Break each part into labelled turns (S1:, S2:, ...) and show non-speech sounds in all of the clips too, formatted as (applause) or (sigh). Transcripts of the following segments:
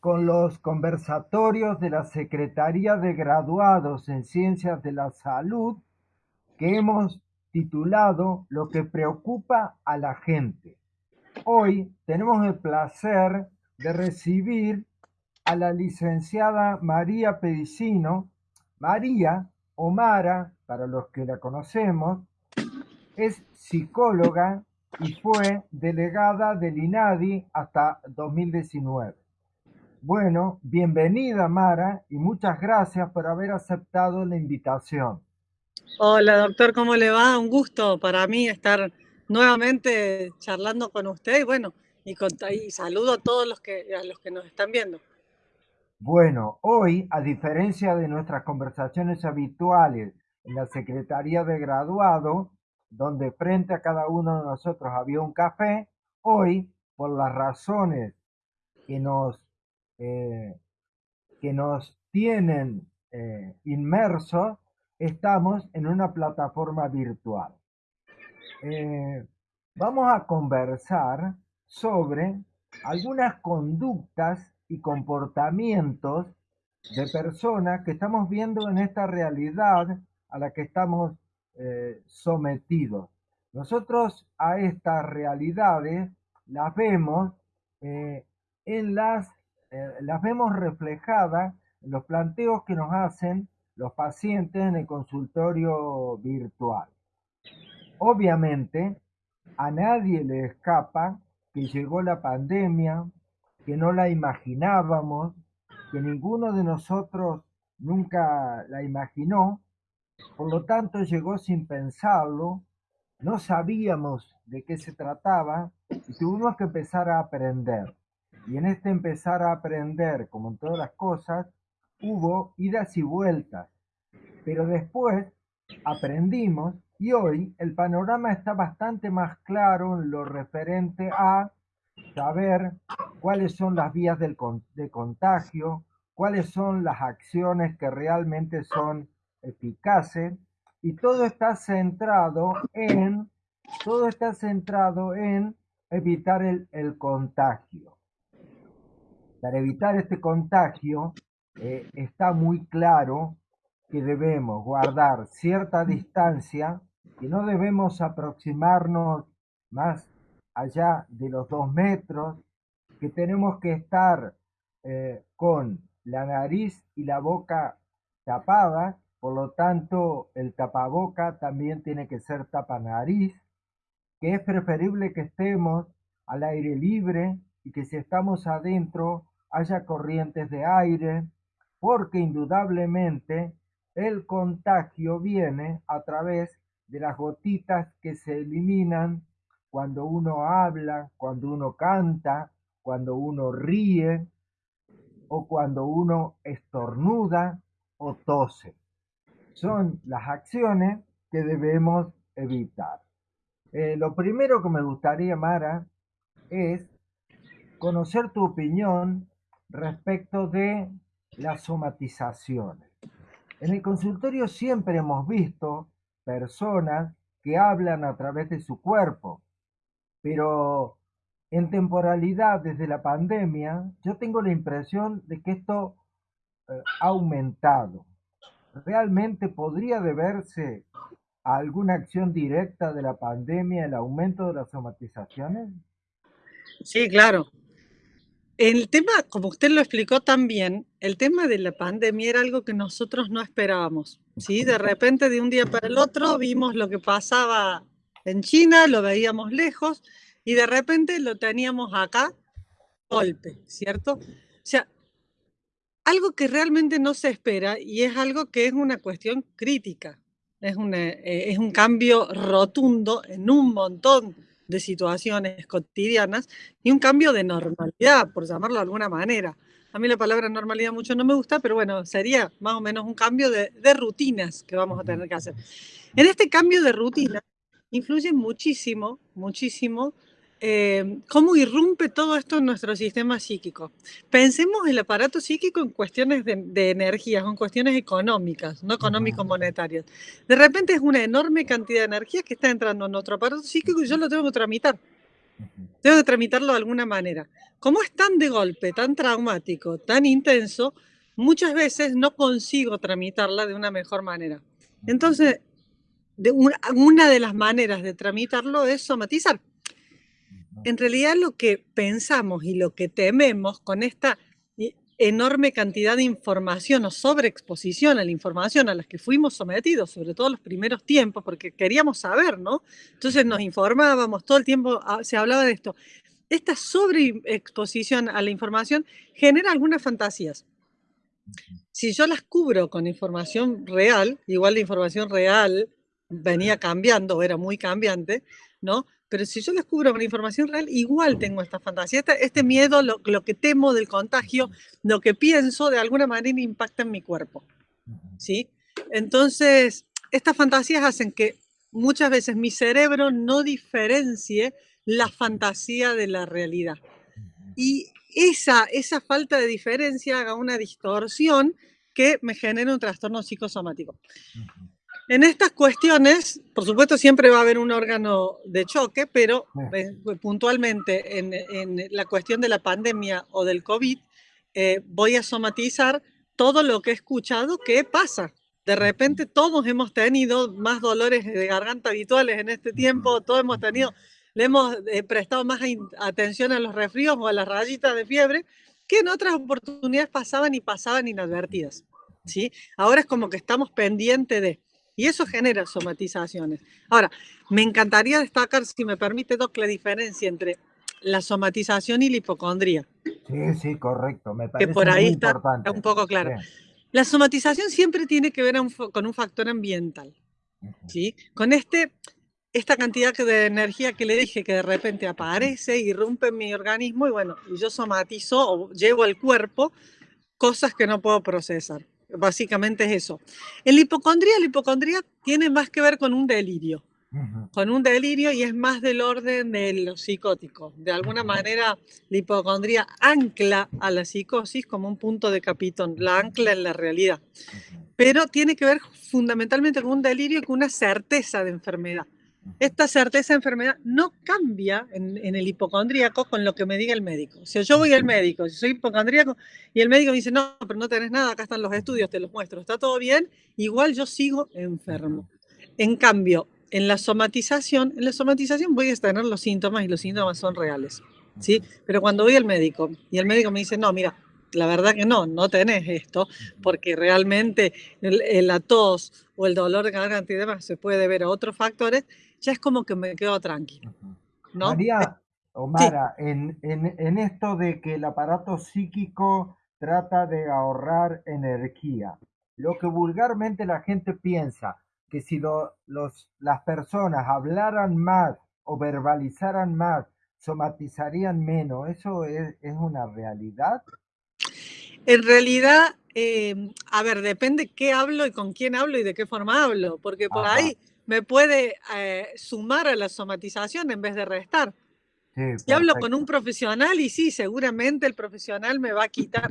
S1: con los conversatorios de la Secretaría de Graduados en Ciencias de la Salud que hemos titulado Lo que preocupa a la gente. Hoy tenemos el placer de recibir a la licenciada María Pedicino. María Omara, para los que la conocemos, es psicóloga y fue delegada del INADI hasta 2019. Bueno, bienvenida Mara y muchas gracias por haber aceptado la invitación.
S2: Hola doctor, ¿cómo le va? Un gusto para mí estar nuevamente charlando con usted y bueno, y, saludo a todos los que, a los que nos están viendo.
S1: Bueno, hoy, a diferencia de nuestras conversaciones habituales en la Secretaría de Graduado, donde frente a cada uno de nosotros había un café, hoy, por las razones que nos eh, que nos tienen eh, inmersos, estamos en una plataforma virtual. Eh, vamos a conversar sobre algunas conductas y comportamientos de personas que estamos viendo en esta realidad a la que estamos sometidos. Nosotros a estas realidades las vemos en las eh, las vemos reflejadas en los planteos que nos hacen los pacientes en el consultorio virtual. Obviamente, a nadie le escapa que llegó la pandemia, que no la imaginábamos, que ninguno de nosotros nunca la imaginó, por lo tanto llegó sin pensarlo, no sabíamos de qué se trataba y tuvimos que empezar a aprender. Y en este empezar a aprender, como en todas las cosas, hubo idas y vueltas. Pero después aprendimos y hoy el panorama está bastante más claro en lo referente a saber cuáles son las vías del, de contagio, cuáles son las acciones que realmente son eficaces y todo está centrado en todo está centrado en evitar el, el contagio. Para evitar este contagio, eh, está muy claro que debemos guardar cierta distancia, y no debemos aproximarnos más allá de los dos metros, que tenemos que estar eh, con la nariz y la boca tapadas, por lo tanto el tapaboca también tiene que ser tapanariz, que es preferible que estemos al aire libre y que si estamos adentro haya corrientes de aire, porque indudablemente el contagio viene a través de las gotitas que se eliminan cuando uno habla, cuando uno canta, cuando uno ríe o cuando uno estornuda o tose. Son las acciones que debemos evitar. Eh, lo primero que me gustaría, Mara, es conocer tu opinión respecto de las somatizaciones. En el consultorio siempre hemos visto personas que hablan a través de su cuerpo, pero en temporalidad desde la pandemia, yo tengo la impresión de que esto eh, ha aumentado. ¿Realmente podría deberse a alguna acción directa de la pandemia el aumento de las somatizaciones?
S2: Sí, claro. El tema, como usted lo explicó también, el tema de la pandemia era algo que nosotros no esperábamos. ¿sí? De repente, de un día para el otro, vimos lo que pasaba en China, lo veíamos lejos y de repente lo teníamos acá, golpe, ¿cierto? O sea, algo que realmente no se espera y es algo que es una cuestión crítica, es, eh, es un cambio rotundo en un montón de situaciones cotidianas y un cambio de normalidad, por llamarlo de alguna manera. A mí la palabra normalidad mucho no me gusta, pero bueno, sería más o menos un cambio de, de rutinas que vamos a tener que hacer. En este cambio de rutina influye muchísimo, muchísimo eh, cómo irrumpe todo esto en nuestro sistema psíquico. Pensemos el aparato psíquico en cuestiones de, de energías, en cuestiones económicas, no económico-monetarias. De repente es una enorme cantidad de energía que está entrando en nuestro aparato psíquico y yo lo tengo que tramitar. tengo que tramitarlo de alguna manera. Como es tan de golpe, tan traumático, tan intenso, muchas veces no consigo tramitarla de una mejor manera. Entonces, de una, de las maneras de tramitarlo es somatizar. En realidad lo que pensamos y lo que tememos con esta enorme cantidad de información o sobreexposición a la información a las que fuimos sometidos, sobre todo los primeros tiempos, porque queríamos saber, ¿no? Entonces nos informábamos, todo el tiempo ah, se hablaba de esto. Esta sobreexposición a la información genera algunas fantasías. Si yo las cubro con información real, igual la información real venía cambiando, era muy cambiante, ¿no? Pero si yo descubro una información real, igual tengo esta fantasía. Este, este miedo, lo, que temo del contagio, lo que pienso, de alguna manera impacta en mi cuerpo. ¿Sí? Entonces, estas fantasías hacen que muchas veces mi cerebro no diferencie la fantasía de la realidad. Y esa, esa falta de diferencia haga una distorsión que me genera un trastorno psicosomático. En estas cuestiones, por supuesto, siempre va a haber un órgano de choque, pero eh, puntualmente en, la cuestión de la pandemia o del COVID, eh, voy a somatizar todo lo que he escuchado que pasa. De repente todos hemos tenido más dolores de garganta habituales en este tiempo, todos hemos tenido, le hemos eh, prestado más atención a los resfríos o a las rayitas de fiebre que en otras oportunidades pasaban y pasaban inadvertidas. ¿sí? Ahora es como que estamos pendientes de... Y eso genera somatizaciones. Ahora, me encantaría destacar, si me permite, Doc, la diferencia entre la somatización y la hipocondría.
S1: Sí, sí, correcto. Me parece
S2: que por ahí está un poco claro. La somatización siempre tiene que ver con un factor ambiental. ¿sí? Con este, esta cantidad de energía que le dije que de repente aparece, irrumpe en mi organismo y bueno, yo somatizo o llevo al cuerpo cosas que no puedo procesar. Básicamente es eso. En la hipocondría, la hipocondría tiene más que ver con un delirio. Con un delirio y es más del orden de lo psicótico. De alguna manera, la hipocondría ancla a la psicosis como un punto de capitón, la ancla en la realidad. Pero tiene que ver fundamentalmente con un delirio y con una certeza de enfermedad. Esta certeza de enfermedad no cambia en, el hipocondríaco con lo que me diga el médico. Si yo voy al médico, si soy hipocondríaco y el médico me dice, no, pero no tenés nada, acá están los estudios, te los muestro, está todo bien, igual yo sigo enfermo. En cambio, en la somatización, en la somatización voy a tener los síntomas y los síntomas son reales. ¿sí? Pero cuando voy al médico y el médico me dice, no, mira, la verdad que no, no tenés esto, porque realmente la tos o el dolor de garganta y demás se puede ver a otros factores, ya es como que me quedo tranquilo. ¿no?
S1: María (laughs) Omara, en, en, esto de que el aparato psíquico trata de ahorrar energía, lo que vulgarmente la gente piensa, que si los, las personas hablaran más o verbalizaran más, somatizarían menos, ¿eso es, una realidad?
S2: En realidad, em, a ver, depende qué hablo y con quién hablo y de qué forma hablo, porque por ahí me puede eh, sumar a la somatización en vez de restar. si hablo con un profesional y sí, seguramente el profesional me va a quitar,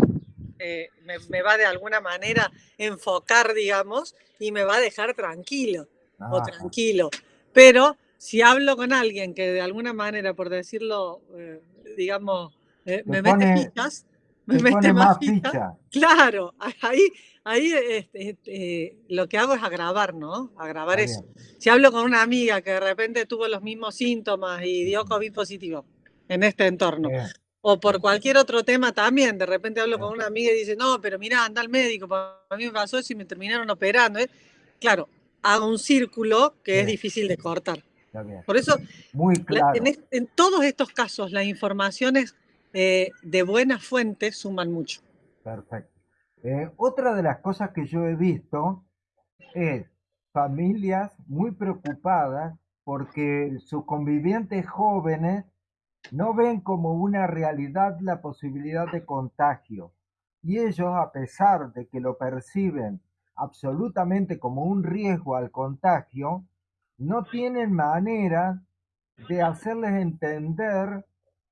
S2: eh, me, va de alguna manera enfocar, digamos, y me va a dejar tranquilo o tranquilo. Pero si hablo con alguien que de alguna manera, por decirlo, eh, digamos, me, mete fichas, (laughs) me mete más fichas, claro, ahí ahí este, este, lo que hago es agravar, ¿no? Agravar eso. Si hablo con una amiga que de repente tuvo los mismos síntomas y dio COVID positivo en este entorno, o por cualquier otro tema también, de repente hablo con una amiga y dice, no, pero mira, anda al médico, a mí me pasó eso y me terminaron operando. ¿eh? Claro, hago un círculo que es difícil de cortar. Por eso,
S1: Muy claro.
S2: en, todos estos casos, las informaciones eh, de buena fuente suman mucho.
S1: Perfecto. Eh, otra de las cosas que yo he visto es familias muy preocupadas porque sus convivientes jóvenes no ven como una realidad la posibilidad de contagio. Y ellos, a pesar de que lo perciben absolutamente como un riesgo al contagio, no tienen manera de hacerles entender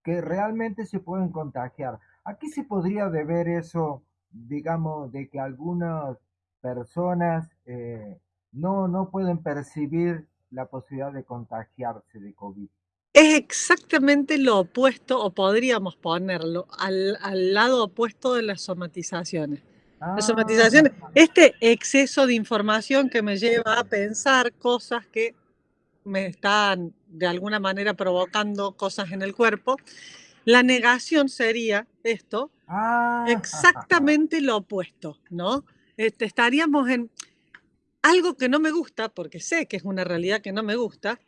S1: que realmente se pueden contagiar. ¿A qué se podría deber eso digamos, de que algunas personas eh, no, no pueden percibir la posibilidad de contagiarse de COVID.
S2: Es exactamente lo opuesto, o podríamos ponerlo al, lado opuesto de las somatizaciones. Las somatizaciones,
S1: Ah,
S2: este exceso de información que me lleva a pensar cosas que me están de alguna manera provocando cosas en el cuerpo. La negación sería esto,
S1: ah, (laughs)
S2: exactamente lo opuesto, ¿no? Este, estaríamos en algo que no me gusta, porque sé que es una realidad que no me gusta,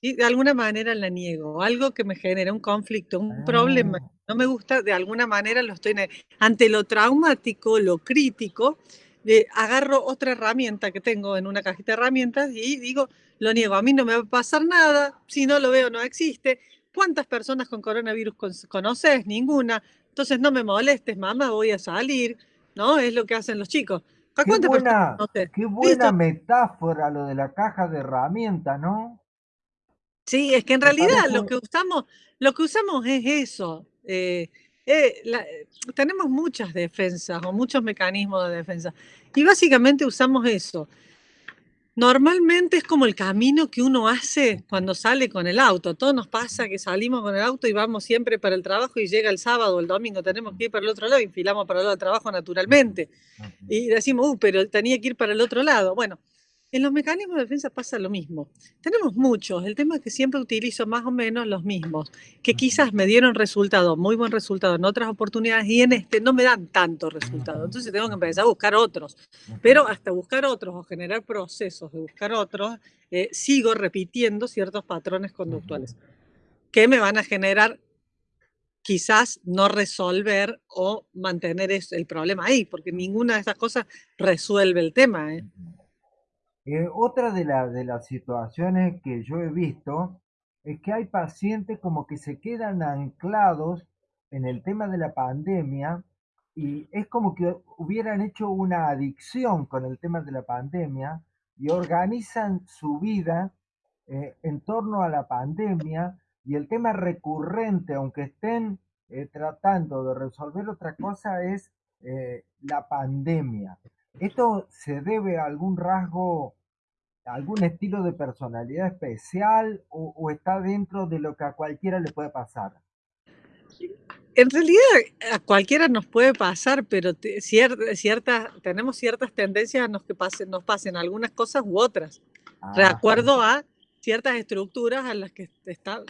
S2: y de alguna manera la niego, algo que me genera un conflicto, un problema
S1: ah.
S2: no me gusta, de alguna manera lo estoy ante lo traumático, lo crítico, de, agarro otra herramienta que tengo en una cajita de herramientas y digo, lo niego, a mí no me va a pasar nada, si no lo veo no existe. ¿Cuántas personas con coronavirus conoces? Ninguna. Entonces no me molestes, mamá, voy a salir, ¿no? Es lo que hacen los chicos.
S1: Qué buena, qué buena metáfora lo de la caja de herramientas, ¿no?
S2: Sí, es que en realidad lo que usamos, lo que usamos es eso. Eh, eh, tenemos muchas defensas o muchos mecanismos de defensa y básicamente usamos eso. Normalmente es como el camino que uno hace cuando sale con el auto. Todo nos pasa que salimos con el auto y vamos siempre para el trabajo y llega el sábado o el domingo tenemos que ir para el otro lado y enfilamos para el lado del trabajo naturalmente. Y decimos, uh, pero tenía que ir para el otro lado. Bueno, en los mecanismos de defensa pasa lo mismo. Tenemos muchos, el tema es que siempre utilizo más o menos los mismos, que quizás me dieron resultado, muy buen resultado en otras oportunidades y en este no me dan tanto resultado. Entonces tengo que empezar a buscar otros. Pero hasta buscar otros o generar procesos de buscar otros, eh, sigo repitiendo ciertos patrones conductuales que me van a generar quizás no resolver o mantener el problema ahí, porque ninguna de esas cosas resuelve el tema. ¿eh?
S1: Eh, otra de, de las situaciones que yo he visto es que hay pacientes como que se quedan anclados en el tema de la pandemia y es como que hubieran hecho una adicción con el tema de la pandemia y organizan su vida eh, en torno a la pandemia y el tema recurrente, aunque estén eh, tratando de resolver otra cosa, es la pandemia. ¿Esto se debe a algún rasgo algún estilo de personalidad especial o, está dentro de lo que a cualquiera le puede pasar?
S2: En realidad a cualquiera nos puede pasar, pero cierta, tenemos ciertas tendencias a nos que pasen, nos pasen algunas cosas u otras, de acuerdo a ciertas estructuras a las que está,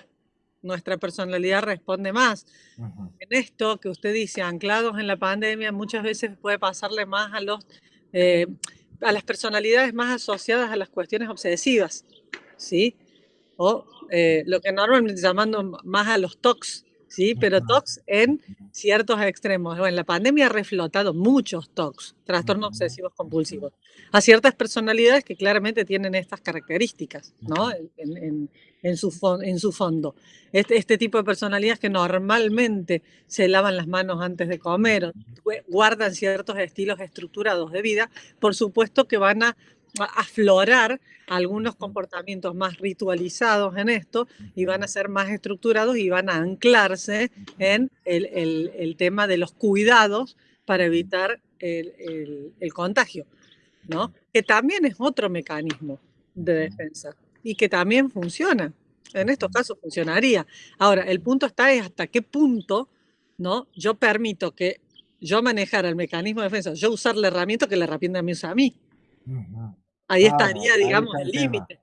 S2: nuestra personalidad responde más. En esto que usted dice, anclados en la pandemia, muchas veces puede pasarle más a los... Eh, a las personalidades más asociadas a las cuestiones obsesivas, ¿sí? O eh, lo que normalmente llamando más a los TOCs, ¿sí? Pero TOCs en ciertos extremos. Bueno, la pandemia ha reflotado muchos TOCs, trastornos obsesivos compulsivos, a ciertas personalidades que claramente tienen estas características, ¿no? En, su, en su fondo. Este, este, tipo de personalidades que normalmente se lavan las manos antes de comer, guardan ciertos estilos estructurados de vida, por supuesto que van a aflorar algunos comportamientos más ritualizados en esto y van a ser más estructurados y van a anclarse en el, tema de los cuidados para evitar el, contagio, ¿no? que también es otro mecanismo de defensa y que también funciona. En estos casos funcionaría. Ahora, el punto está es hasta qué punto ¿no? yo permito que yo manejara el mecanismo de defensa, yo usar la herramienta que la herramienta me usa a mí. Ahí estaría, digamos, el límite.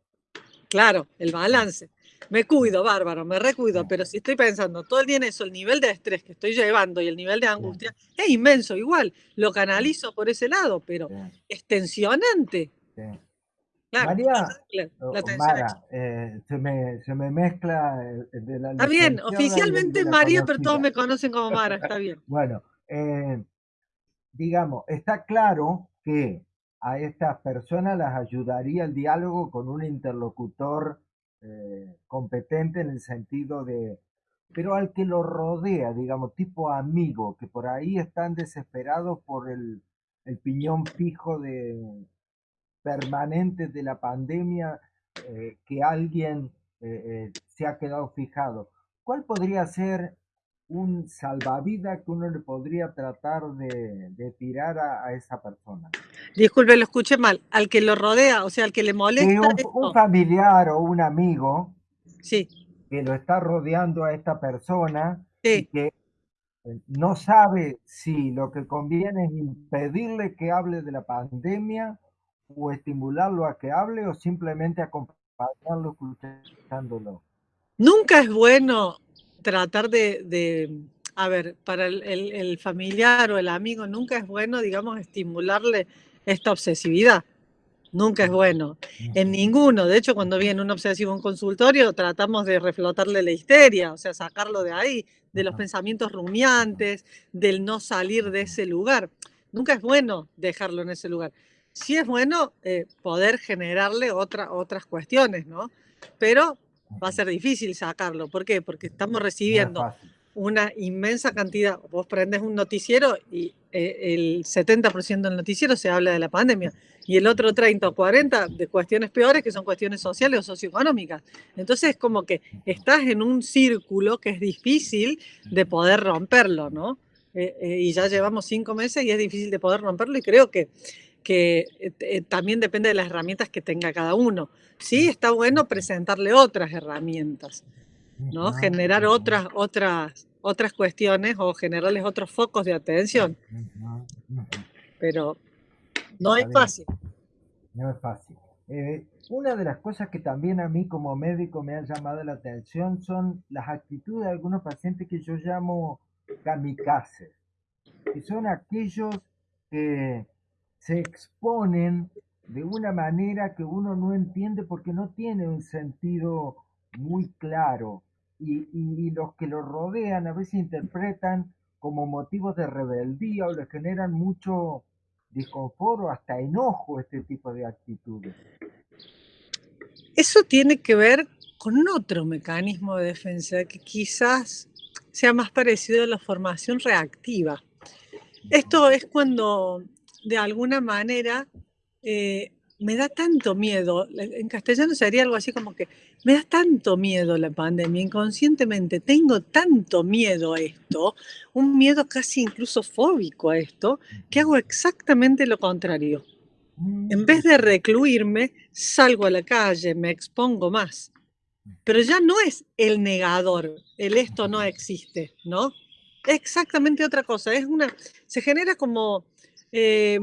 S2: Claro, el balance. Me cuido, bárbaro, me recuido, pero si estoy pensando todo el día en eso, el nivel de estrés que estoy llevando y el nivel de angustia es inmenso, igual, lo canalizo por ese lado, pero es tensionante.
S1: María, Mara, eh, se, me, se, me, mezcla
S2: de la Está bien, oficialmente María, pero todos me conocen como Mara, está bien. (laughs)
S1: bueno, eh, digamos, está claro que a estas personas las ayudaría el diálogo con un interlocutor eh, competente en el sentido de, pero al que lo rodea, digamos, tipo amigo, que por ahí están desesperados por el, piñón fijo de permanente de la pandemia, eh, que alguien eh, se ha quedado fijado. ¿Cuál podría ser un salvavidas que uno le podría tratar de, tirar a, esa persona.
S2: Disculpe, lo escuché mal. Al que lo rodea, o sea, al que le molesta.
S1: un, familiar o un amigo.
S2: Sí.
S1: que lo está rodeando a esta persona y que eh, no sabe si lo que conviene es impedirle que hable de la pandemia o estimularlo a que hable o simplemente acompañarlo escuchándolo.
S2: Nunca es bueno tratar de, a ver, para el, familiar o el amigo, nunca es bueno, digamos, estimularle esta obsesividad. Nunca es bueno. En ninguno. De hecho, cuando viene un obsesivo en consultorio, tratamos de reflotarle la histeria, o sea, sacarlo de ahí, de los pensamientos rumiantes, del no salir de ese lugar. Nunca es bueno dejarlo en ese lugar. Sí es bueno eh, poder generarle otra, otras cuestiones, ¿no? Pero va a ser difícil sacarlo. ¿Por qué? Porque estamos recibiendo una inmensa cantidad. Vos prendes un noticiero y eh, el 70% del noticiero se habla de la pandemia y el otro 30 o 40 de cuestiones peores que son cuestiones sociales o socioeconómicas. Entonces es como que estás en un círculo que es difícil de poder romperlo, ¿no? Eh, eh, y ya llevamos cinco meses y es difícil de poder romperlo y creo que, que también depende de las herramientas que tenga cada uno. Sí, está bueno presentarle otras herramientas, ¿no? Generar otras, otras, otras cuestiones o generarles otros focos de atención. Pero no es fácil.
S1: No es fácil. Eh, una de las cosas que también a mí como médico me ha llamado la atención son las actitudes de algunos pacientes que yo llamo kamikazes, que son aquellos que se exponen de una manera que uno no entiende porque no tiene un sentido muy claro y, los que lo rodean a veces interpretan como motivos de rebeldía o le generan mucho disconfort o hasta enojo este tipo de actitudes.
S2: Eso tiene que ver con otro mecanismo de defensa que quizás sea más parecido a la formación reactiva. Esto es cuando de alguna manera eh, me da tanto miedo, en castellano sería algo así como que me da tanto miedo la pandemia, inconscientemente tengo tanto miedo a esto, un miedo casi incluso fóbico a esto, que hago exactamente lo contrario. En vez de recluirme, salgo a la calle, me expongo más. Pero ya no es el negador, el esto no existe, ¿no? Es exactamente otra cosa, es una, se genera como... Eh,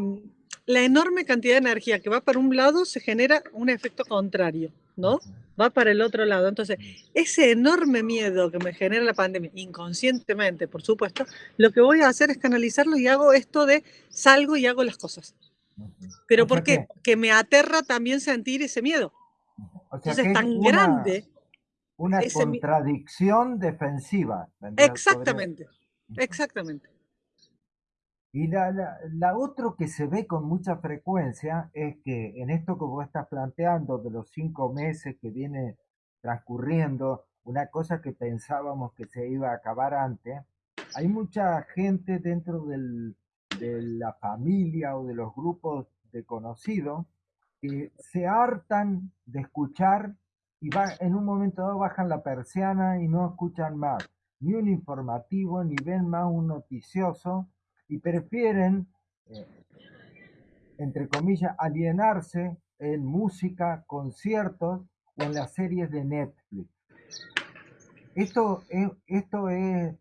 S2: la enorme cantidad de energía que va para un lado se genera un efecto contrario, ¿no? Va para el otro lado. Entonces, ese enorme miedo que me genera la pandemia, inconscientemente, por supuesto, lo que voy a hacer es canalizarlo y hago esto de salgo y hago las cosas. Pero ¿por qué? Que me aterra también sentir ese miedo. Entonces, es tan grande.
S1: Una contradicción defensiva.
S2: Exactamente, exactamente.
S1: Y la, la, otro que se ve con mucha frecuencia es que en esto que vos estás planteando de los cinco meses que viene transcurriendo, una cosa que pensábamos que se iba a acabar antes, hay mucha gente dentro de la familia o de los grupos de conocidos que se hartan de escuchar y va, en un momento dado bajan la persiana y no escuchan más, ni un informativo, ni ven más un noticioso, y prefieren, eh, entre comillas, alienarse en música, conciertos o en las series de Netflix. Esto es, esto es,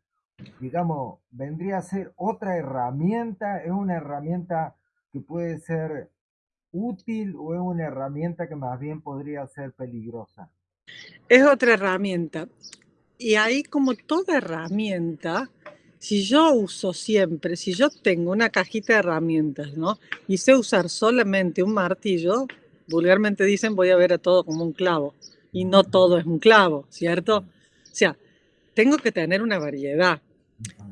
S1: digamos, vendría a ser otra herramienta, es una herramienta que puede ser útil o es una herramienta que más bien podría ser peligrosa.
S2: Es otra herramienta. Y ahí como toda herramienta, si yo uso siempre, si yo tengo una cajita de herramientas, ¿no? Y sé usar solamente un martillo, vulgarmente dicen voy a ver a todo como un clavo. Y no todo es un clavo, ¿cierto? O sea, tengo que tener una variedad.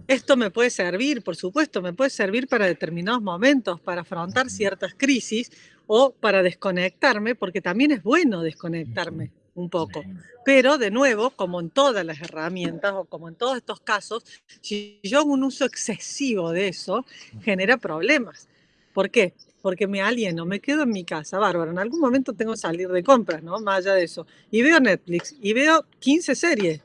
S2: Esto me puede servir, por supuesto, me puede servir para determinados momentos, para afrontar ciertas crisis o para desconectarme, porque también es bueno desconectarme un poco. Pero de nuevo, como en todas las herramientas o como en todos estos casos, si yo hago un uso excesivo de eso, genera problemas. ¿Por qué? Porque me alieno, me quedo en mi casa, bárbaro. En algún momento tengo que salir de compras, ¿no? Más allá de eso. Y veo Netflix y veo 15 series.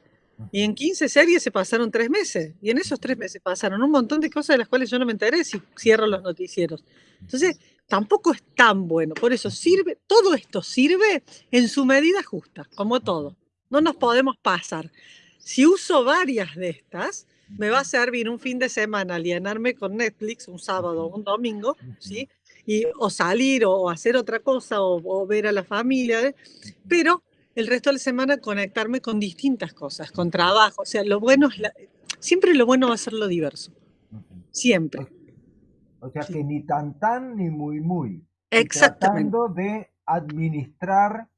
S2: Y en 15 series se pasaron tres meses. Y en esos tres meses pasaron un montón de cosas de las cuales yo no me enteré si cierro los noticieros. Entonces, tampoco es tan bueno. Por eso sirve, todo esto sirve en su medida justa, como todo. no nos podemos pasar. Si uso varias de estas, me va a servir un fin de semana alienarme con Netflix, un sábado o un domingo, ¿sí? Y, o salir o, hacer otra cosa o, ver a la familia, ¿eh? pero el resto de la semana conectarme con distintas cosas, con trabajo. O sea, lo bueno es siempre lo bueno va a ser lo diverso. Siempre.
S1: O sea que ni tan tan ni muy muy.
S2: Exactamente.
S1: Tratando de administrar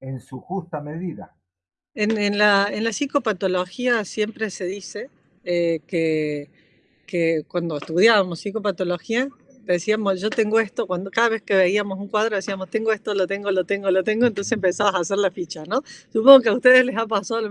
S1: en su justa medida.
S2: En, la, en la psicopatología siempre se dice eh, que, que cuando estudiábamos psicopatología, decíamos, yo tengo esto, cuando cada vez que veíamos un cuadro decíamos, tengo esto, lo tengo, lo tengo, lo tengo, entonces empezabas a hacer la ficha, ¿no? Supongo que a ustedes les ha pasado.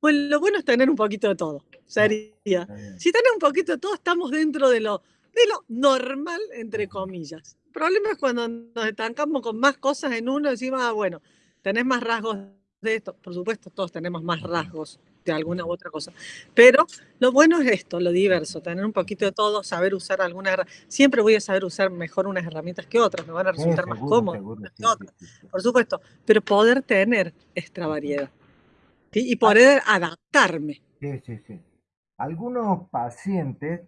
S2: Pues lo bueno es tener un poquito de todo, sería. Si tenés un poquito de todo, estamos dentro de lo, de lo normal, entre comillas. El problema es cuando nos estancamos con más cosas en uno, decimos, ah, bueno, tenés más rasgos de esto. Por supuesto, todos tenemos más rasgos de alguna u otra cosa. Pero lo bueno es esto, lo diverso, tener un poquito de todo, saber usar alguna Siempre voy a saber usar mejor unas herramientas que otras, me van a resultar más cómodas que otras, por supuesto. Pero poder tener esta variedad y ah. poder adaptarme.
S1: Sí, sí, sí. Algunos pacientes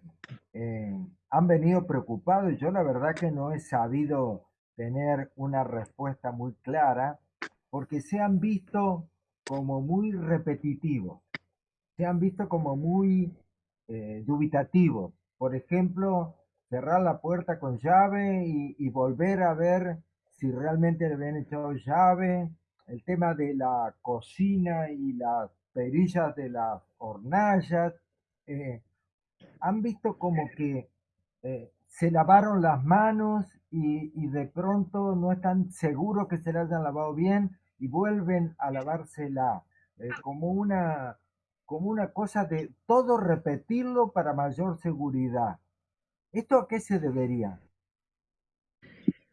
S1: eh, han venido preocupados y yo la verdad que no he sabido tener una respuesta muy clara porque se han visto como muy repetitivos, se han visto como muy eh, dubitativos. Por ejemplo, cerrar la puerta con llave y, volver a ver si realmente le habían echado llave. El tema de la cocina y las perillas de las hornallas. Eh, han visto como que eh, se lavaron las manos y, de pronto no están seguros que se las hayan lavado bien y vuelven a lavársela eh, como, una, como una cosa de todo repetirlo para mayor seguridad. ¿Esto a qué se debería?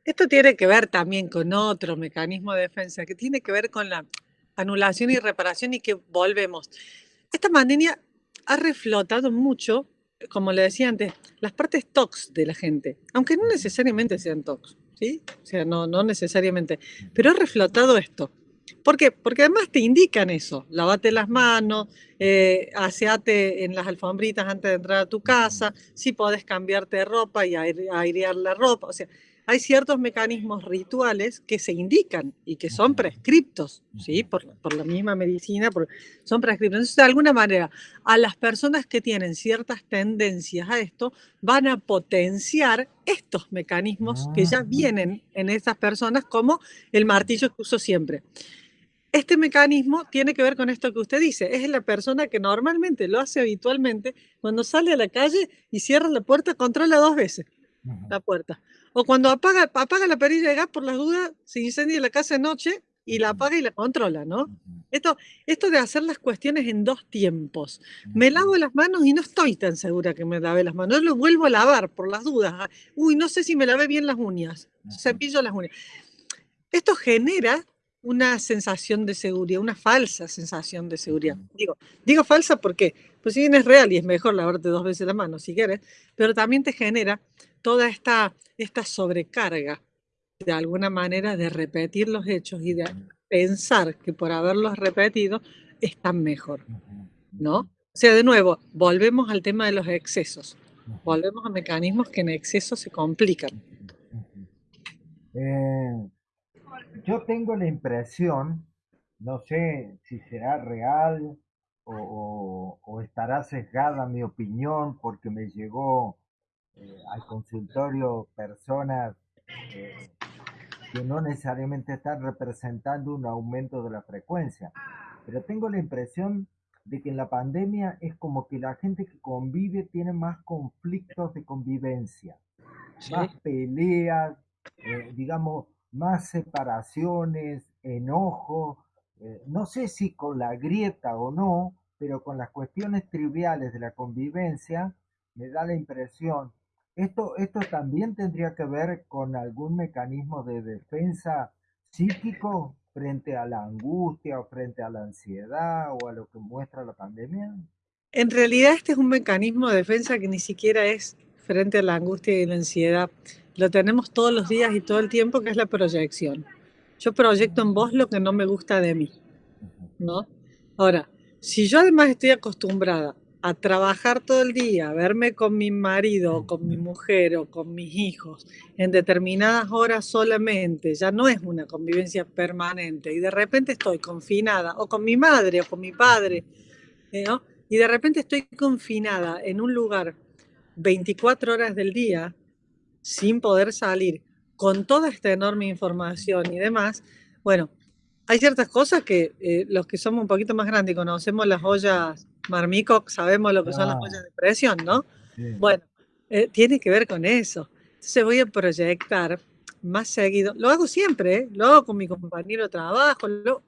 S2: Esto tiene que ver también con otro mecanismo de defensa, que tiene que ver con la anulación y reparación y que volvemos. Esta pandemia ha reflotado mucho, como le decía antes, las partes tox de la gente, aunque no necesariamente sean tox. ¿sí? O sea, no, no necesariamente. Pero ha reflotado esto. ¿Por qué? Porque además te indican eso. Lavate las manos, eh, aseate en las alfombritas antes de entrar a tu casa, si podés cambiarte de ropa y airear la ropa. O sea, hay ciertos mecanismos rituales que se indican y que son prescriptos, ¿sí? Por, por la misma medicina, son prescriptos. Entonces, de alguna manera, a las personas que tienen ciertas tendencias a esto, van a potenciar estos mecanismos que ya ah. vienen en esas personas, como el martillo que uso siempre. Este mecanismo tiene que ver con esto que usted dice. Es la persona que normalmente lo hace habitualmente cuando sale a la calle y cierra la puerta, controla dos veces la puerta. O cuando apaga, apaga la perilla de gas por las dudas, se incendia la casa de noche y la apaga y la controla, ¿no? Esto, esto de hacer las cuestiones en dos tiempos. Me lavo las manos y no estoy tan segura que me lave las manos. Lo vuelvo a lavar por las dudas. Ah, uy, no sé si me lavé bien las uñas. Cepillo las uñas. Esto genera una sensación de seguridad, una falsa sensación de seguridad. Digo, digo falsa porque, pues si bien es real y es mejor lavarte dos veces la mano si quieres, pero también te genera toda esta, esta sobrecarga de alguna manera de repetir los hechos y de pensar que por haberlos repetido están mejor, ¿no? O sea, de nuevo, volvemos al tema de los excesos, volvemos a mecanismos que en exceso se complican.
S1: Eh, yo tengo la impresión, no sé si será real o estará sesgada mi opinión porque me llegó eh, al consultorio personas eh, que no necesariamente están representando un aumento de la frecuencia, pero tengo la impresión de que en la pandemia es como que la gente que convive tiene más conflictos de convivencia, más peleas, eh, digamos, más separaciones, enojo, no sé si con la grieta o no, pero con las cuestiones triviales de la convivencia, me da la impresión esto, esto también tendría que ver con algún mecanismo de defensa psíquico frente a la angustia o frente a la ansiedad o a lo que muestra la pandemia.
S2: En realidad este es un mecanismo de defensa que ni siquiera es frente a la angustia y la ansiedad. Lo tenemos todos los días y todo el tiempo, que es la proyección. Yo proyecto en vos lo que no me gusta de mí, ¿no? Ahora, si yo además estoy acostumbrada a trabajar todo el día, a verme con mi marido, o con mi mujer o con mis hijos en determinadas horas solamente, ya no es una convivencia permanente y de repente estoy confinada o con mi madre o con mi padre, ¿eh? ¿no? y de repente estoy confinada en un lugar 24 horas del día sin poder salir con toda esta enorme información y demás, bueno, hay ciertas cosas que eh, los que somos un poquito más grandes y conocemos las ollas marmico, sabemos lo que son las ollas de presión, ¿no? Bueno, eh, tiene que ver con eso. Entonces voy a proyectar más seguido. Lo hago siempre, ¿eh? lo hago con mi compañero de trabajo. Lo,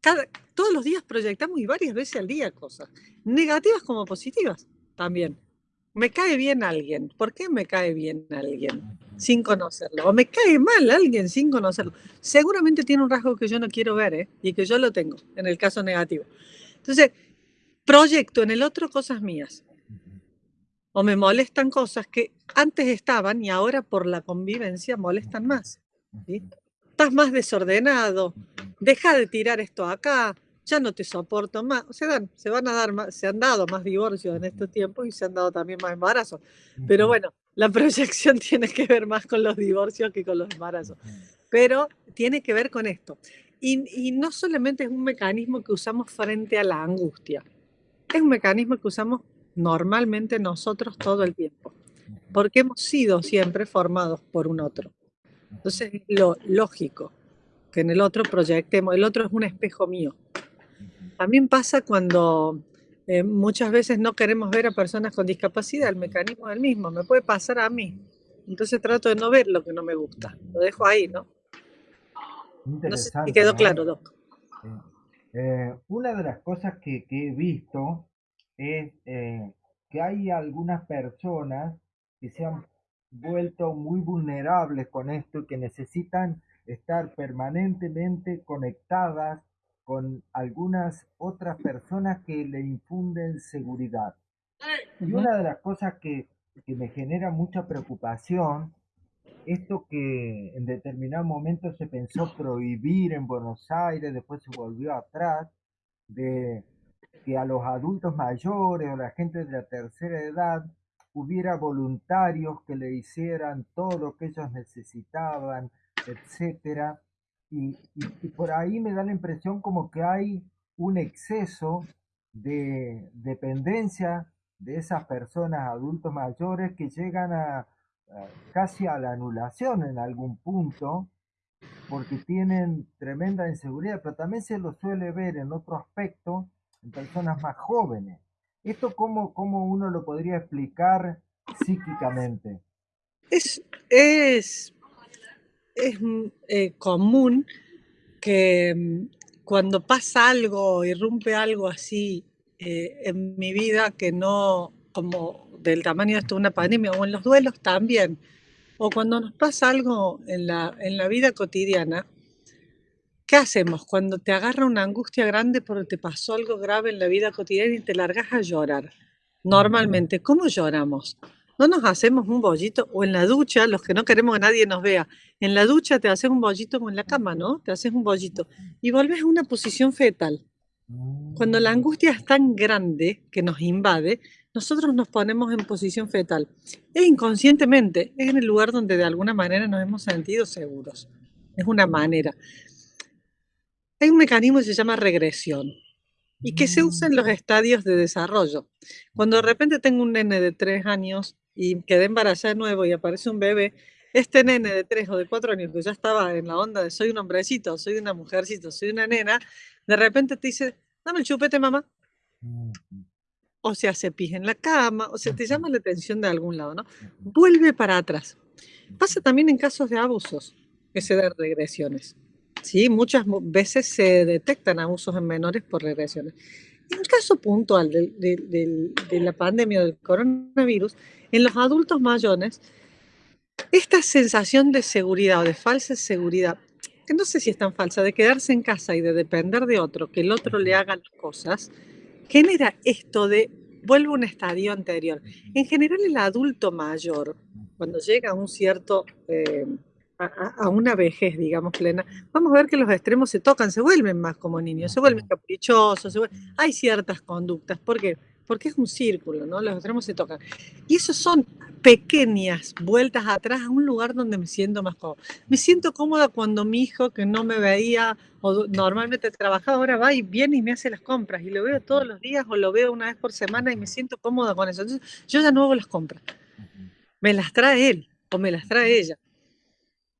S2: cada, todos los días proyectamos y varias veces al día cosas, negativas como positivas también. Me cae bien alguien. ¿Por qué me cae bien alguien sin conocerlo? O me cae mal alguien sin conocerlo. Seguramente tiene un rasgo que yo no quiero ver ¿eh? y que yo lo tengo en el caso negativo. Entonces, proyecto en el otro cosas mías. O me molestan cosas que antes estaban y ahora por la convivencia molestan más. Estás más desordenado, deja de tirar esto acá, ya no te soporto más. Se, dan, se van a dar más, se han dado más divorcios en estos tiempos y se han dado también más embarazos. Pero bueno, la proyección (laughs) tiene que ver más con los divorcios que con los embarazos. Pero tiene que ver con esto. Y, no solamente es un mecanismo que usamos frente a la angustia, es un mecanismo que usamos normalmente nosotros todo el tiempo, porque hemos sido siempre formados por un otro. Entonces es lo lógico que en el otro proyectemos, el otro es un espejo mío. También pasa cuando eh, muchas veces no queremos ver a personas con discapacidad, el mecanismo es el mismo, me puede pasar a mí. Entonces trato de no ver lo que no me gusta, lo dejo ahí, ¿no? No sé si quedó claro, Doc.
S1: Eh, una de las cosas que, he visto es eh, que hay algunas personas que se han vuelto muy vulnerables con esto y que necesitan estar permanentemente conectadas con algunas otras personas que le infunden seguridad. Y una de las cosas que, que me genera mucha preocupación esto que en determinado momento se pensó prohibir en Buenos Aires, después se volvió atrás, de que a los adultos mayores o la gente de la tercera edad hubiera voluntarios que le hicieran todo lo que ellos necesitaban, etcétera. Y, por ahí me da la impresión como que hay un exceso de dependencia de esas personas adultos mayores que llegan a, casi a la anulación en algún punto, porque tienen tremenda inseguridad, pero también se lo suele ver en otro aspecto en personas más jóvenes. ¿Esto cómo, cómo uno lo podría explicar psíquicamente?
S2: Es, es, es eh, común que mm, cuando pasa algo, irrumpe algo así eh, en mi vida que no, como del tamaño de una pandemia, o en los duelos también, o cuando nos pasa algo en la, en la vida cotidiana, ¿qué hacemos? Cuando te agarra una angustia grande porque te pasó algo grave en la vida cotidiana y te largas a llorar. Normalmente, ¿cómo lloramos? No nos hacemos un bollito, o en la ducha, los que no queremos que nadie nos vea, en la ducha te haces un bollito como en la cama, ¿no? Te haces un bollito y vuelves a una posición fetal. Cuando la angustia es tan grande que nos invade, nosotros nos ponemos en posición fetal. E inconscientemente es en el lugar donde de alguna manera nos hemos sentido seguros. Es una manera. Hay un mecanismo que se llama regresión y que se usa en los estadios de desarrollo. Cuando de repente tengo un nene de tres años y quedé embarazada de nuevo y aparece un bebé, este nene de tres o de cuatro años que ya estaba en la onda de soy un hombrecito, soy una mujercito, soy una nena, de repente te dice, dame el chupete, mamá o se hace pis en la cama, o se te llama la atención de algún lado, ¿no? Vuelve para atrás. Pasa también en casos de abusos, que se dan regresiones. Sí, muchas veces se detectan abusos en menores por regresiones. En el caso puntual de, la pandemia del coronavirus, en los adultos mayores, esta sensación de seguridad o de falsa seguridad, que no sé si es tan falsa, de quedarse en casa y de depender de otro, que el otro le haga las cosas, genera esto de, vuelvo a un estadio anterior. En general el adulto mayor, cuando llega a un cierto, eh, a, una vejez, digamos, plena, vamos a ver que los extremos se tocan, se vuelven más como niños, se vuelven caprichosos, hay ciertas conductas. ¿Por qué? Porque es un círculo, ¿no? Los extremos se tocan. Y eso son pequeñas vueltas atrás a un lugar donde me siento más cómoda. Me siento cómoda cuando mi hijo, que no me veía o normalmente trabajaba, ahora va y viene y me hace las compras y lo veo todos los días o lo veo una vez por semana y me siento cómoda con eso. Entonces, yo ya no hago las compras. Me las trae él o me las trae ella.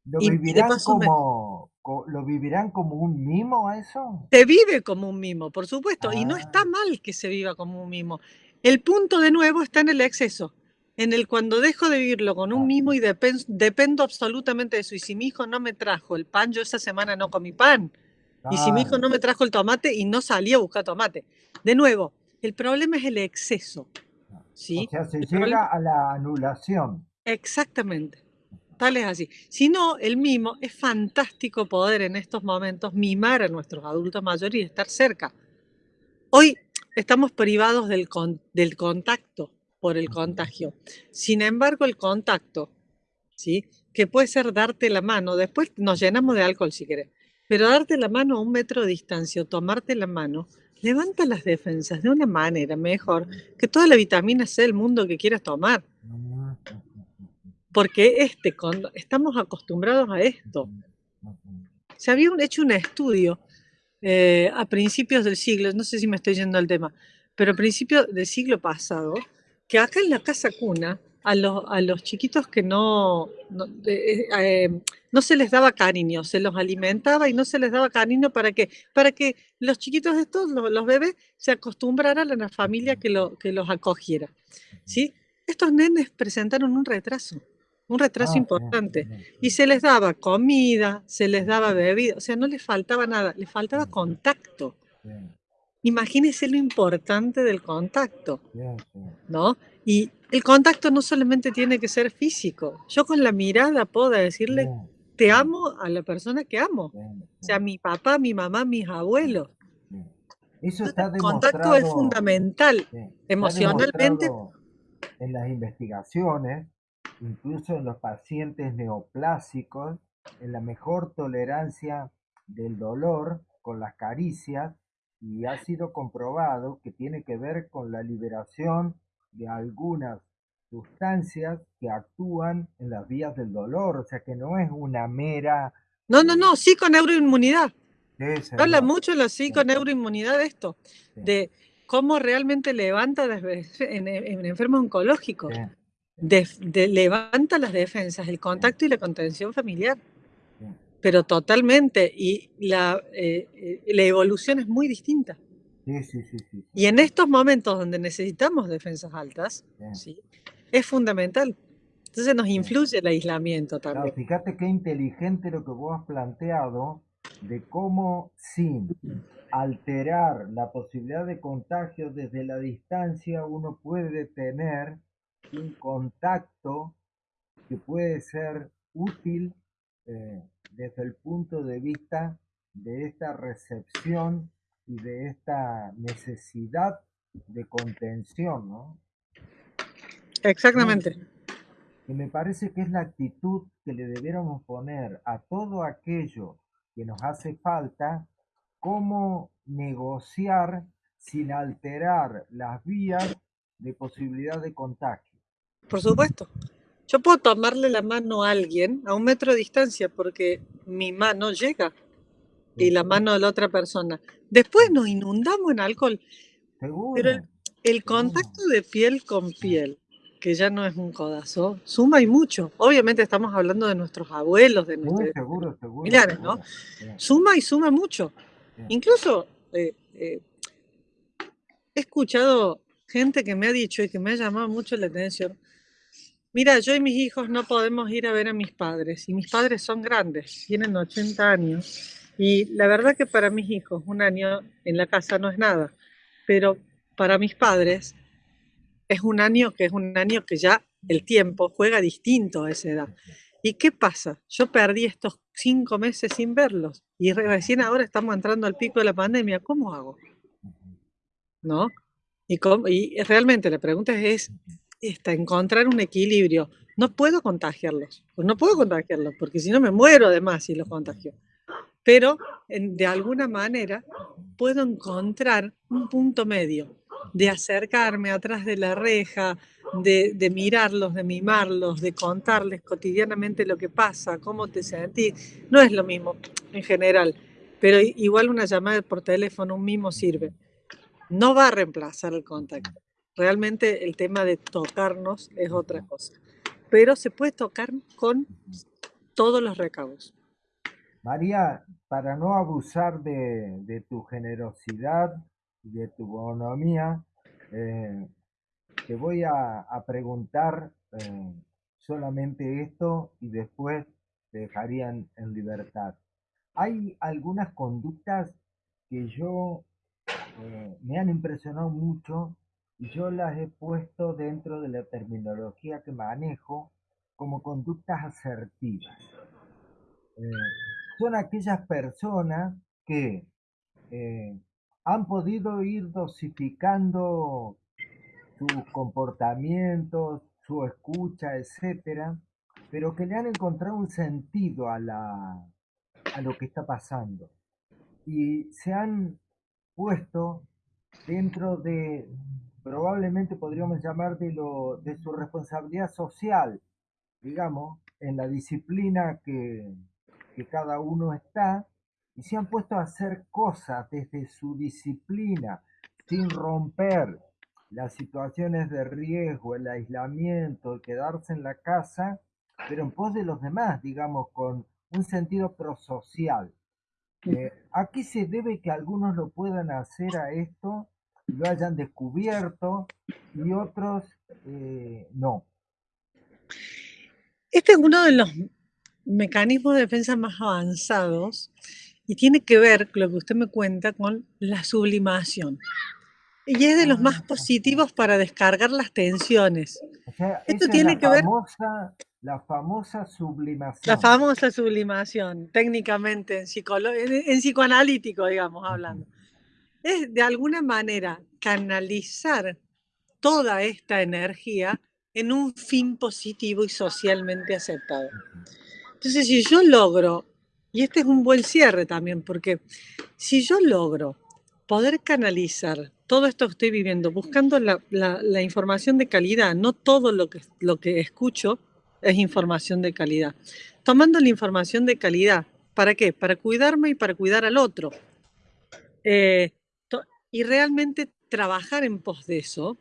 S1: ¿Lo vivirán, como, ¿Lo vivirán como un mimo eso?
S2: Se vive como un mimo, por supuesto, y no está ah. mal que se viva como un mimo. El punto de nuevo está en el exceso, en el cuando dejo de vivirlo con un ah. mimo y dependo absolutamente de eso. Y si mi hijo no me trajo el pan, yo esa semana no comí pan. Y si mi hijo no me trajo el tomate y no salí a buscar tomate. De nuevo, el problema es el exceso. ¿sí?
S1: O sea, se llega a la anulación.
S2: Exactamente es así. Si no, el mimo es fantástico poder en estos momentos mimar a nuestros adultos mayores y estar cerca. Hoy estamos privados del, del contacto por el contagio. Sin embargo, el contacto, ¿sí? que puede ser darte la mano, después nos llenamos de alcohol si querés, pero darte la mano a un metro de distancia o tomarte la mano, levanta las defensas de una manera mejor que toda la vitamina C del mundo que quieras tomar porque este, estamos acostumbrados a esto. Se había hecho un estudio eh, a principios del siglo, no sé si me estoy yendo al tema, pero a principios del siglo pasado, que acá en la casa cuna, a los, a los chiquitos que no, no, eh, eh, no, se les daba cariño, se los alimentaba y no se les daba cariño para que, para que los chiquitos de estos, los, los bebés, se acostumbraran a la familia que, lo, que los acogiera. ¿sí? Estos nenes presentaron un retraso un retraso ah, importante. Y se les daba comida, se les daba bebida, o sea, no les faltaba nada, les faltaba contacto. Imagínense lo importante del contacto, ¿no? Y el contacto no solamente tiene que ser físico. Yo con la mirada puedo decirle, te amo a la persona que amo. O sea, mi papá, mi mamá, mis abuelos.
S1: Eso está
S2: el contacto es fundamental, emocionalmente.
S1: En las investigaciones, incluso en los pacientes neoplásicos, en la mejor tolerancia del dolor con las caricias y ha sido comprobado que tiene que ver con la liberación de algunas sustancias que actúan en las vías del dolor, o sea que no es una mera...
S2: No, no, no. Sí, Habla mucho la psiconeuroinmunidad de esto, de cómo realmente levanta (laughs) en, en enfermos oncológicos levanta las defensas, el contacto y la contención familiar. Pero totalmente, y la, eh, eh, la evolución es muy distinta.
S1: Sí, sí, sí,
S2: y en estos momentos donde necesitamos defensas altas, ¿sí? es fundamental. Entonces nos influye el aislamiento también.
S1: fíjate qué inteligente lo que vos has planteado de cómo sin alterar la posibilidad de contagio desde la distancia uno puede tener un contacto que puede ser útil eh, desde el punto de vista de esta recepción y de esta necesidad de contención, ¿no?
S2: Exactamente.
S1: Que me parece que es la actitud que le debiéramos poner a todo aquello que nos hace falta, cómo negociar sin alterar las vías de posibilidad de contagio.
S2: Por supuesto. Yo puedo tomarle la mano a alguien a un metro de distancia porque mi mano llega y la mano de la otra persona. Después nos inundamos en alcohol. Pero el, contacto de piel con piel, que ya no es un codazo, suma y mucho. Obviamente estamos hablando de nuestros abuelos, de nuestros familiares, ¿no? Suma y suma mucho. Incluso eh, eh, he escuchado gente que me ha dicho y que me ha llamado mucho la atención, Mira, yo y mis hijos no podemos ir a ver a mis padres y mis padres son grandes, tienen 80 años y la verdad que para mis hijos un año en la casa no es nada, pero para mis padres es un año que es un año que ya el tiempo juega distinto a esa edad. ¿Y qué pasa? Yo perdí estos cinco meses sin verlos y recién ahora estamos entrando al pico de la pandemia. ¿Cómo hago? ¿No? Y, y realmente la pregunta es, está encontrar un equilibrio no puedo contagiarlos. Pues no puedo contagiarlos, porque si no me muero además si los contagio. Pero de alguna manera puedo encontrar un punto medio de acercarme atrás de la reja, de, de, mirarlos, de mimarlos, de contarles cotidianamente lo que pasa, cómo te sentís. No es lo mismo en general, pero igual una llamada por teléfono, un mimo sirve. No va a reemplazar el contacto. Realmente el tema de tocarnos es otra cosa. Pero se puede tocar con todos los recaudos.
S1: María, para no abusar de, de tu generosidad y de tu bonomía, eh, te voy a, preguntar eh, solamente esto y después te dejarían en libertad. Hay algunas conductas que yo eh, me han impresionado mucho yo las he puesto dentro de la terminología que manejo como conductas asertivas. son aquellas personas que han podido ir dosificando sus comportamientos, su escucha, etcétera, pero que le han encontrado un sentido a, la, a lo que está pasando. Y se han puesto dentro de, probablemente podríamos llamar de, lo, de su responsabilidad social, digamos, en la disciplina que, que cada uno está, y se han puesto a hacer cosas desde su disciplina, sin romper las situaciones de riesgo, el aislamiento, el quedarse en la casa, pero en pos de los demás, digamos, con un sentido prosocial. Eh, ¿A qué se debe que algunos lo puedan hacer a esto, lo hayan descubierto y otros eh, no?
S2: Este es uno de los mecanismos de defensa más avanzados y tiene que ver, lo que usted me cuenta, con la sublimación. Y es de los más ah. positivos para descargar las tensiones.
S1: Esto tiene que ver... La famosa sublimación.
S2: La famosa sublimación, técnicamente, en, en, psicoanalítico, digamos, hablando. Es de alguna manera canalizar toda esta energía en un fin positivo y socialmente aceptado. Entonces, si yo logro, y este es un buen cierre también, porque si yo logro poder canalizar todo esto que estoy viviendo, buscando la, información de calidad, no todo lo que, lo que escucho es información de calidad. Tomando la información de calidad, ¿para qué? Para cuidarme y para cuidar al otro. Eh, y realmente trabajar en pos de eso,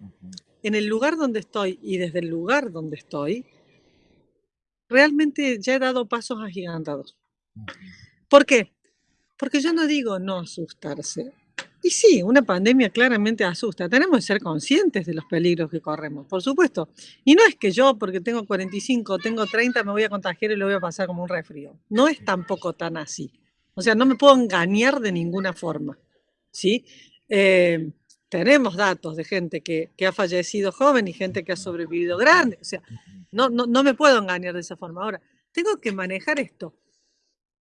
S2: en el lugar donde estoy y desde el lugar donde estoy, realmente ya he dado pasos agigantados. ¿Por qué? Porque yo no digo no asustarse, y sí, una pandemia claramente asusta. Tenemos que ser conscientes de los peligros que corremos, por supuesto. Y no es que yo, porque tengo 45, tengo 30, me voy a contagiar y lo voy a pasar como un resfrío. No es tampoco tan así. O sea, no me puedo engañar de ninguna forma. ¿sí? Eh, tenemos datos de gente que, que, ha fallecido joven y gente que ha sobrevivido grande. O sea, no, no, no me puedo engañar de esa forma. Ahora, tengo que manejar esto.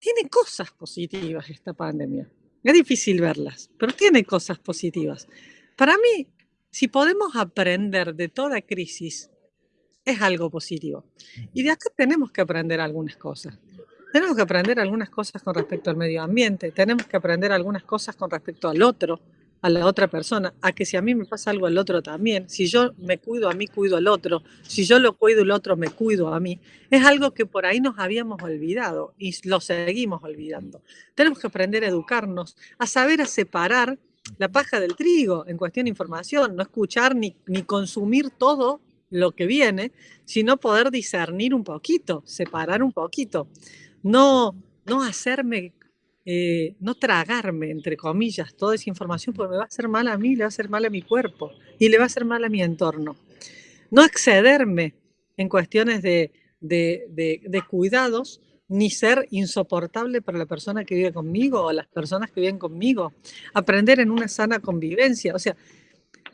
S2: Tiene cosas positivas esta pandemia. Es difícil verlas, pero tiene cosas positivas. Para mí, si podemos aprender de toda crisis, es algo positivo. Y de acá tenemos que aprender algunas cosas. Tenemos que aprender algunas cosas con respecto al medio ambiente, tenemos que aprender algunas cosas con respecto al otro, a la otra persona, a que si a mí me pasa algo al otro también, si yo me cuido a mí, cuido al otro, si yo lo cuido el otro, me cuido a mí, es algo que por ahí nos habíamos olvidado y lo seguimos olvidando. Tenemos que aprender a educarnos, a saber a separar la paja del trigo en cuestión de información, no escuchar ni, ni consumir todo lo que viene, sino poder discernir un poquito, separar un poquito, no, no hacerme eh, no tragarme, entre comillas, toda esa información porque me va a hacer mal a mí, le va a hacer mal a mi cuerpo y le va a hacer mal a mi entorno. No excederme en cuestiones de, de, cuidados ni ser insoportable para la persona que vive conmigo o las personas que viven conmigo. Aprender en una sana convivencia. O sea,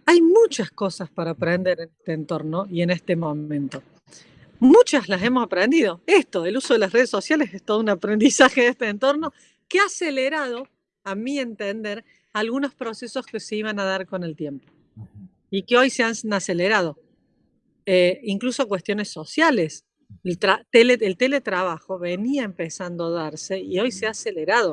S2: hay muchas cosas para aprender en este entorno y en este momento. Muchas las hemos aprendido. Esto, el uso de las redes sociales es todo un aprendizaje de este entorno que ha acelerado, a mi entender, algunos procesos que se iban a dar con el tiempo y que hoy se han acelerado. eh, incluso cuestiones sociales. El, el, teletrabajo venía empezando a darse y hoy se ha acelerado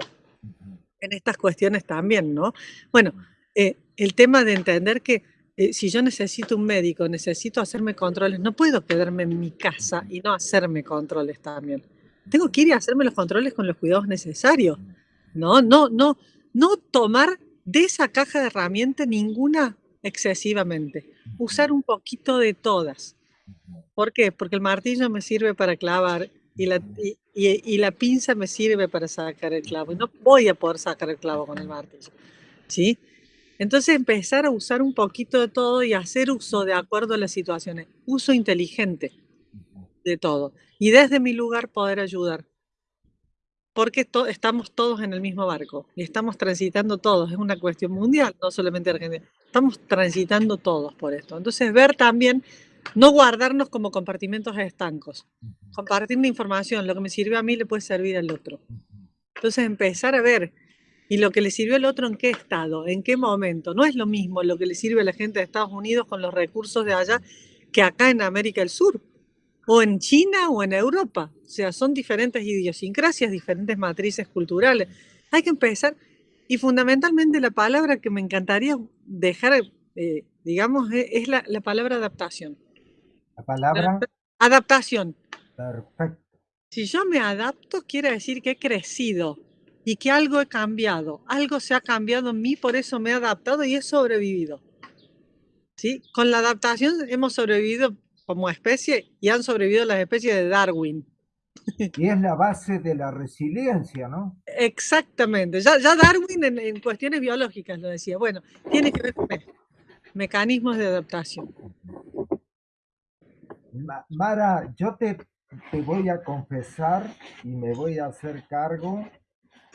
S2: en estas cuestiones también, ¿no? Bueno, eh, el tema de entender que eh, si yo necesito un médico, necesito hacerme controles, no puedo quedarme en mi casa y no hacerme controles también. Tengo que ir y hacerme los controles con los cuidados necesarios. No, no, no, no tomar de esa caja de herramientas ninguna excesivamente. Usar un poquito de todas. ¿Por qué? Porque el martillo me sirve para clavar y la, y, la pinza me sirve para sacar el clavo. Y no voy a poder sacar el clavo con el martillo. ¿Sí? Entonces empezar a usar un poquito de todo y hacer uso de acuerdo a las situaciones. Uso inteligente de todo. Y desde mi lugar poder ayudar. Porque estamos todos en el mismo barco y estamos transitando todos. Es una cuestión mundial, no solamente Argentina. Estamos transitando todos por esto. Entonces ver también no guardarnos como compartimentos estancos. Compartir la información, lo que me sirve a mí le puede servir al otro. Entonces empezar a ver, y lo que le sirvió al otro en qué estado, en qué momento. No es lo mismo lo que le sirve a la gente de Estados Unidos con los recursos de allá que acá en América del Sur, o en China o en Europa. O sea, son diferentes idiosincrasias, diferentes matrices culturales. Hay que empezar, y fundamentalmente la palabra que me encantaría dejar, eh, digamos, e, es la palabra adaptación.
S1: La palabra.
S2: Adaptación.
S1: Perfecto.
S2: Si yo me adapto, quiere decir que he crecido y que algo he cambiado. Algo se ha cambiado en mí, por eso me he adaptado y he sobrevivido. ¿Sí? Con la adaptación hemos sobrevivido como especie y han sobrevivido las especies de Darwin.
S1: Y es la base de la resiliencia, ¿no?
S2: Exactamente. Ya, ya Darwin en, en, cuestiones biológicas lo decía. Bueno, tiene que ver con mecanismos de adaptación.
S1: Mara, yo te, te voy a confesar y me voy a hacer cargo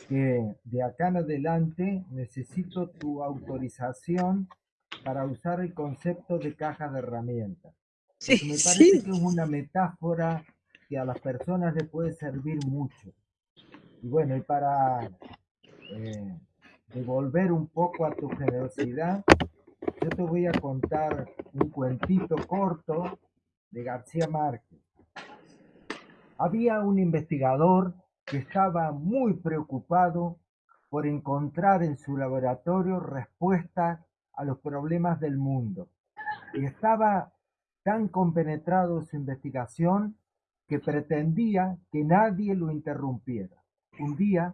S1: que de acá en adelante necesito tu autorización para usar el concepto de caja de herramientas.
S2: Sí,
S1: me (laughs) parece que es una metáfora que a las personas les puede servir mucho. Y bueno, y para eh, devolver un poco a tu generosidad, yo te voy a contar un cuentito corto de García Márquez. Había un investigador que estaba muy preocupado por encontrar en su laboratorio respuestas a los problemas del mundo. Y estaba tan compenetrado en su investigación que pretendía que nadie lo interrumpiera. Un día,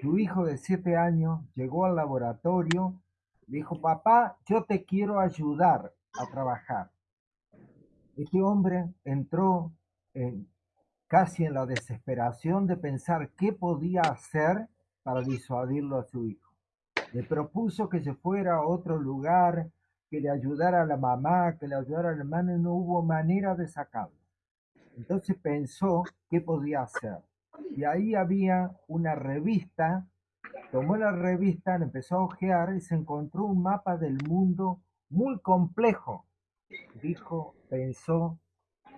S1: su hijo de siete años llegó al laboratorio y dijo, papá, yo te quiero ayudar a trabajar. Este hombre entró en, casi en la desesperación de pensar qué podía hacer para disuadirlo a su hijo. Le propuso que se fuera a otro lugar, que le ayudara a la mamá, que le ayudara al hermano, y no hubo manera de sacarlo. Entonces pensó qué podía hacer. Y ahí había una revista, tomó la revista, le empezó a ojear y se encontró un mapa del mundo muy complejo. Dijo, pensó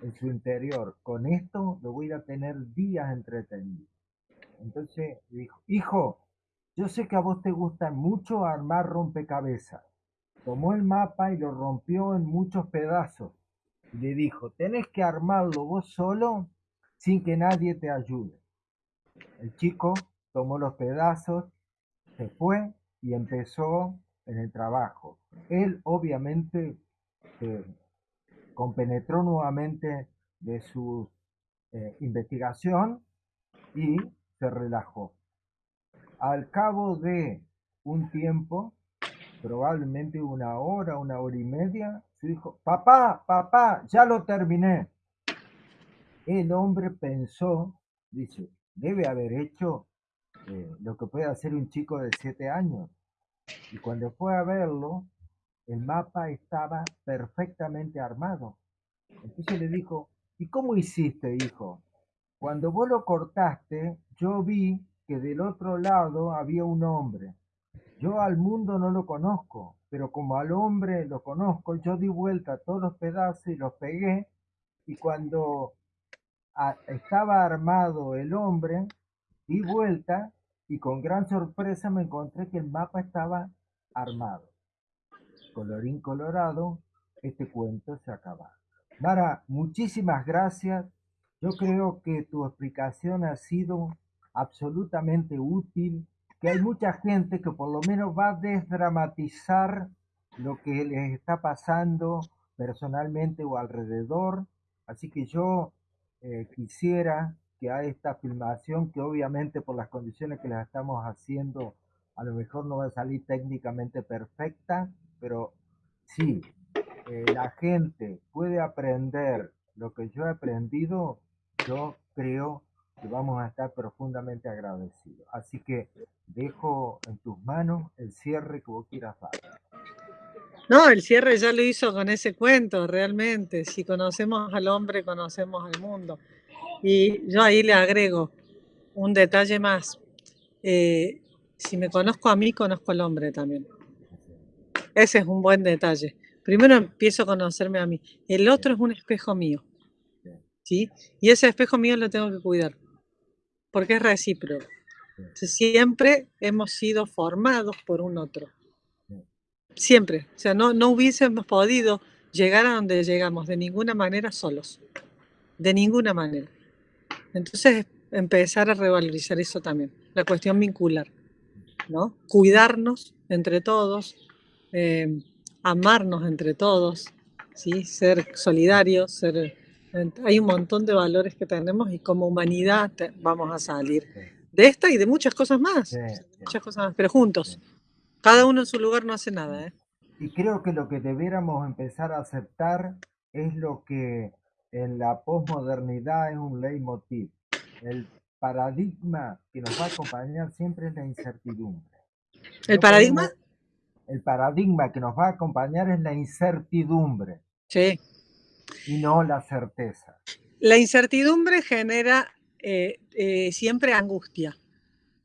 S1: en su interior, con esto lo voy a tener días entretenido. Entonces dijo, hijo, yo sé que a vos te gusta mucho armar rompecabezas. Tomó el mapa y lo rompió en muchos pedazos. Y le dijo, tenés que armarlo vos solo sin que nadie te ayude. El chico tomó los pedazos, se fue y empezó en el trabajo. Él obviamente eh, compenetró nuevamente de su eh, investigación y se relajó. Al cabo de un tiempo, probablemente una hora, una hora y media, su hijo, papá, papá, ya lo terminé. El hombre pensó, dice, debe haber hecho eh, lo que puede hacer un chico de siete años. Y cuando fue a verlo, el mapa estaba perfectamente armado. Entonces le dijo, ¿y cómo hiciste, hijo? Cuando vos lo cortaste, yo vi que del otro lado había un hombre. Yo al mundo no lo conozco, pero como al hombre lo conozco, yo di vuelta a todos los pedazos y los pegué, y cuando estaba armado el hombre, di vuelta y con gran sorpresa me encontré que el mapa estaba armado colorín colorado, este cuento se acaba. Mara, muchísimas gracias. Yo creo que tu explicación ha sido absolutamente útil, que hay mucha gente que por lo menos va a desdramatizar lo que les está pasando personalmente o alrededor. Así que yo eh, quisiera que a esta filmación, que obviamente por las condiciones que la estamos haciendo, a lo mejor no va a salir técnicamente perfecta, pero sí, eh, la gente puede aprender lo que yo he aprendido, yo creo que vamos a estar profundamente agradecidos. Así que dejo en tus manos el cierre que vos quieras dar.
S2: No, el cierre ya lo hizo con ese cuento, realmente. Si conocemos al hombre, conocemos al mundo. Y yo ahí le agrego un detalle más. Eh, si me conozco a mí, conozco al hombre también. Ese es un buen detalle. Primero empiezo a conocerme a mí. El otro es un espejo mío. ¿sí? Y ese espejo mío lo tengo que cuidar. Porque es recíproco. Siempre hemos sido formados por un otro. Siempre. O sea, no, no hubiésemos podido llegar a donde llegamos de ninguna manera solos. De ninguna manera. Entonces, empezar a revalorizar eso también. La cuestión vincular. ¿no? Cuidarnos entre todos. Eh, amarnos entre todos, ¿sí? ser solidarios, ser, hay un montón de valores que tenemos y como humanidad vamos a salir de esta y de muchas cosas más, muchas cosas más, pero juntos. Cada uno en su lugar no hace nada. ¿eh?
S1: Y creo que lo que debiéramos empezar a aceptar es lo que en la posmodernidad es un leitmotiv. El paradigma que nos va a acompañar siempre es la incertidumbre.
S2: ¿El paradigma?
S1: el paradigma que nos va a acompañar es la incertidumbre.
S2: Sí.
S1: Y no la certeza.
S2: La incertidumbre genera eh, eh, siempre angustia,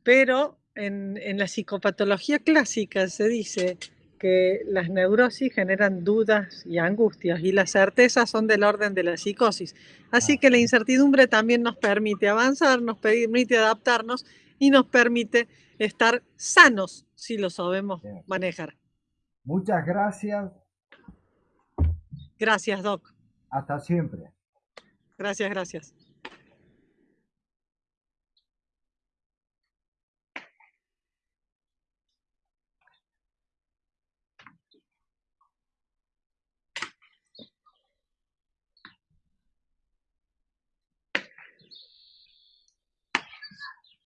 S2: pero en, en, la psicopatología clásica se dice que las neurosis generan dudas y angustias y las certezas son del orden de la psicosis. Así ah. que la incertidumbre también nos permite avanzar, nos permite adaptarnos y nos permite estar sanos si lo sabemos manejar.
S1: Muchas gracias.
S2: Gracias, Doc.
S1: Hasta siempre.
S2: Gracias, gracias.